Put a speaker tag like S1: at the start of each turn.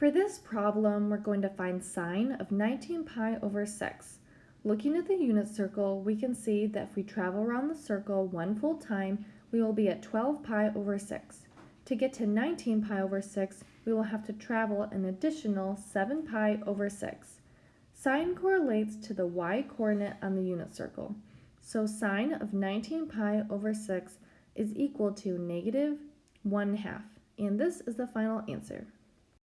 S1: For this problem, we're going to find sine of 19 pi over 6. Looking at the unit circle, we can see that if we travel around the circle one full time, we will be at 12 pi over 6. To get to 19 pi over 6, we will have to travel an additional 7 pi over 6. Sine correlates to the y-coordinate on the unit circle. So sine of 19 pi over 6 is equal to negative 1 half. And this is the final answer.